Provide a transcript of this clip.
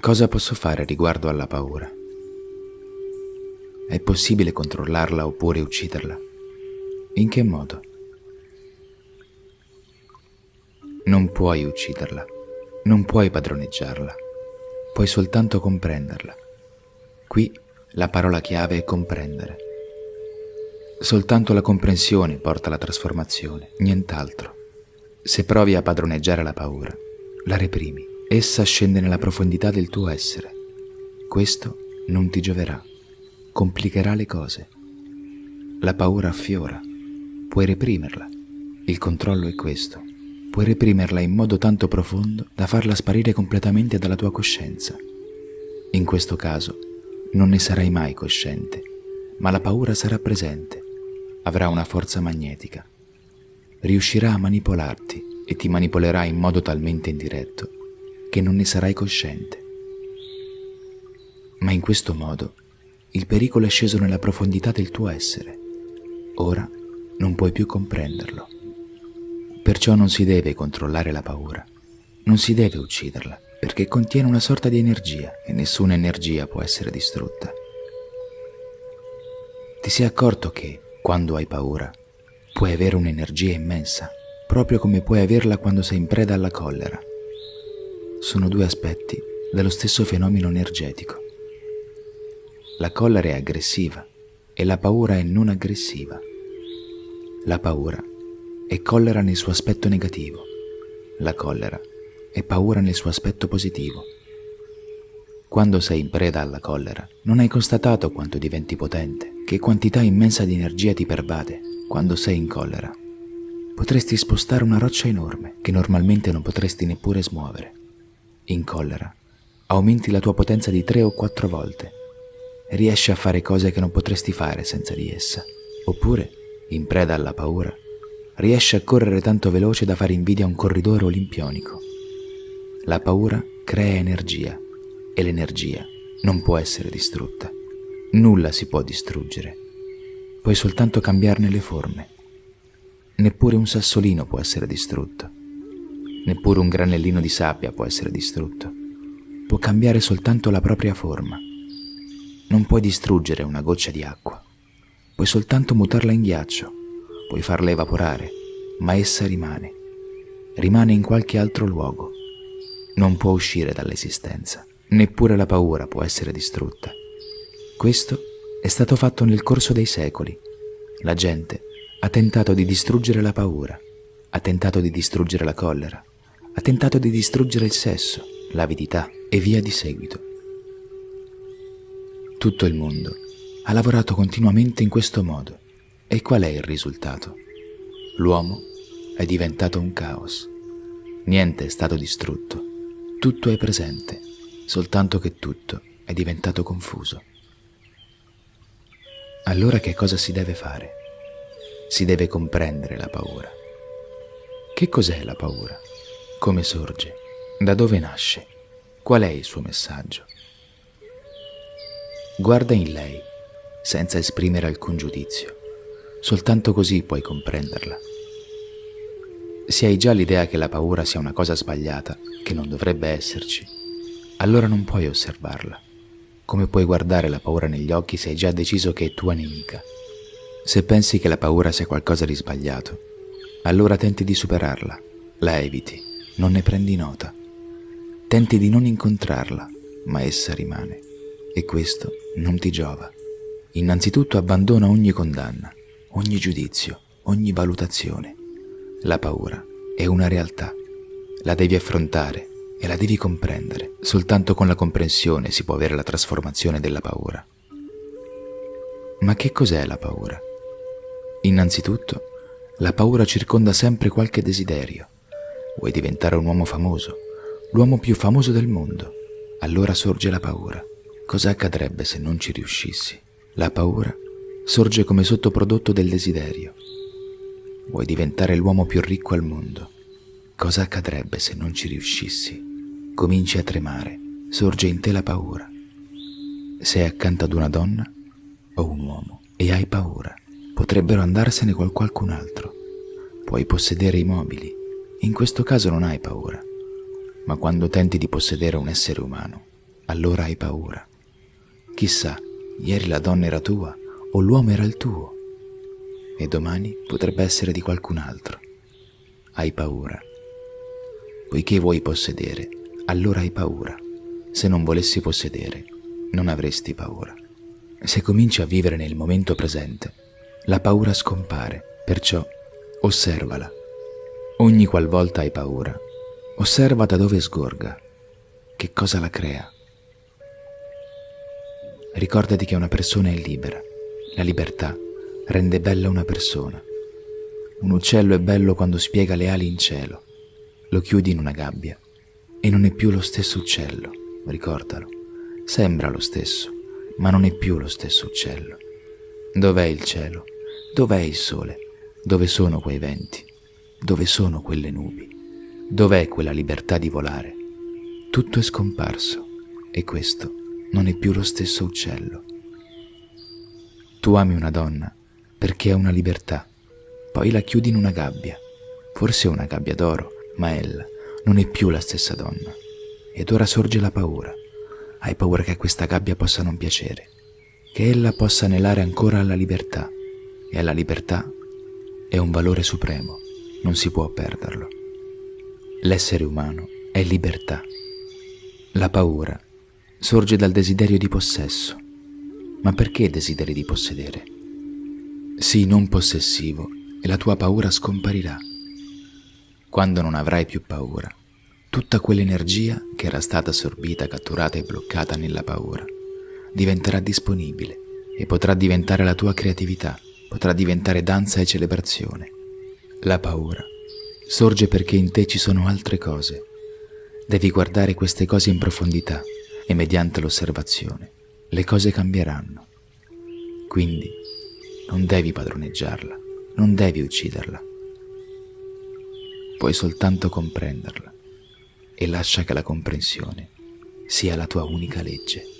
Cosa posso fare riguardo alla paura? È possibile controllarla oppure ucciderla? In che modo? Non puoi ucciderla, non puoi padroneggiarla, puoi soltanto comprenderla. Qui la parola chiave è comprendere. Soltanto la comprensione porta alla trasformazione, nient'altro. Se provi a padroneggiare la paura, la reprimi, essa scende nella profondità del tuo essere. Questo non ti gioverà, complicherà le cose. La paura affiora, puoi reprimerla. Il controllo è questo. Puoi reprimerla in modo tanto profondo da farla sparire completamente dalla tua coscienza. In questo caso non ne sarai mai cosciente, ma la paura sarà presente, avrà una forza magnetica. Riuscirà a manipolarti e ti manipolerà in modo talmente indiretto che non ne sarai cosciente. Ma in questo modo il pericolo è sceso nella profondità del tuo essere. Ora non puoi più comprenderlo. Perciò non si deve controllare la paura, non si deve ucciderla, perché contiene una sorta di energia e nessuna energia può essere distrutta. Ti sei accorto che, quando hai paura, puoi avere un'energia immensa, proprio come puoi averla quando sei in preda alla collera. Sono due aspetti dello stesso fenomeno energetico. La collera è aggressiva e la paura è non aggressiva. La paura è collera nel suo aspetto negativo. La collera è paura nel suo aspetto positivo. Quando sei in preda alla collera, non hai constatato quanto diventi potente, che quantità immensa di energia ti pervade quando sei in collera. Potresti spostare una roccia enorme che normalmente non potresti neppure smuovere. In collera, aumenti la tua potenza di tre o quattro volte riesci a fare cose che non potresti fare senza di essa. Oppure, in preda alla paura, riesci a correre tanto veloce da fare invidia a un corridore olimpionico. La paura crea energia e l'energia non può essere distrutta. Nulla si può distruggere. Puoi soltanto cambiarne le forme. Neppure un sassolino può essere distrutto. Neppure un granellino di sabbia può essere distrutto. Può cambiare soltanto la propria forma. Non puoi distruggere una goccia di acqua. Puoi soltanto mutarla in ghiaccio. Puoi farla evaporare, ma essa rimane. Rimane in qualche altro luogo non può uscire dall'esistenza. Neppure la paura può essere distrutta. Questo è stato fatto nel corso dei secoli. La gente ha tentato di distruggere la paura, ha tentato di distruggere la collera, ha tentato di distruggere il sesso, l'avidità e via di seguito. Tutto il mondo ha lavorato continuamente in questo modo. E qual è il risultato? L'uomo è diventato un caos. Niente è stato distrutto tutto è presente, soltanto che tutto è diventato confuso. Allora che cosa si deve fare? Si deve comprendere la paura. Che cos'è la paura? Come sorge? Da dove nasce? Qual è il suo messaggio? Guarda in lei, senza esprimere alcun giudizio. Soltanto così puoi comprenderla. Se hai già l'idea che la paura sia una cosa sbagliata, che non dovrebbe esserci, allora non puoi osservarla. Come puoi guardare la paura negli occhi se hai già deciso che è tua nemica? Se pensi che la paura sia qualcosa di sbagliato, allora tenti di superarla, la eviti, non ne prendi nota. Tenti di non incontrarla, ma essa rimane. E questo non ti giova. Innanzitutto abbandona ogni condanna, ogni giudizio, ogni valutazione la paura è una realtà, la devi affrontare e la devi comprendere. Soltanto con la comprensione si può avere la trasformazione della paura. Ma che cos'è la paura? Innanzitutto, la paura circonda sempre qualche desiderio. Vuoi diventare un uomo famoso, l'uomo più famoso del mondo. Allora sorge la paura. Cosa accadrebbe se non ci riuscissi? La paura sorge come sottoprodotto del desiderio Vuoi diventare l'uomo più ricco al mondo. Cosa accadrebbe se non ci riuscissi? Cominci a tremare, sorge in te la paura. Sei accanto ad una donna o un uomo e hai paura. Potrebbero andarsene con qualcun altro. Puoi possedere i mobili. In questo caso non hai paura. Ma quando tenti di possedere un essere umano, allora hai paura. Chissà, ieri la donna era tua o l'uomo era il tuo e domani potrebbe essere di qualcun altro. Hai paura. Poiché vuoi possedere, allora hai paura. Se non volessi possedere, non avresti paura. Se cominci a vivere nel momento presente, la paura scompare, perciò osservala. Ogni qualvolta hai paura, osserva da dove sgorga, che cosa la crea. Ricordati che una persona è libera. La libertà rende bella una persona. Un uccello è bello quando spiega le ali in cielo. Lo chiudi in una gabbia e non è più lo stesso uccello, ricordalo. Sembra lo stesso, ma non è più lo stesso uccello. Dov'è il cielo? Dov'è il sole? Dove sono quei venti? Dove sono quelle nubi? Dov'è quella libertà di volare? Tutto è scomparso e questo non è più lo stesso uccello. Tu ami una donna perché è una libertà. Poi la chiudi in una gabbia, forse una gabbia d'oro, ma ella non è più la stessa donna. Ed ora sorge la paura. Hai paura che questa gabbia possa non piacere, che ella possa anelare ancora alla libertà. E alla libertà è un valore supremo, non si può perderlo. L'essere umano è libertà. La paura sorge dal desiderio di possesso. Ma perché desideri di possedere? Sii non possessivo e la tua paura scomparirà. Quando non avrai più paura, tutta quell'energia che era stata assorbita, catturata e bloccata nella paura diventerà disponibile e potrà diventare la tua creatività, potrà diventare danza e celebrazione. La paura sorge perché in te ci sono altre cose. Devi guardare queste cose in profondità e mediante l'osservazione le cose cambieranno. Quindi non devi padroneggiarla, non devi ucciderla. Puoi soltanto comprenderla e lascia che la comprensione sia la tua unica legge.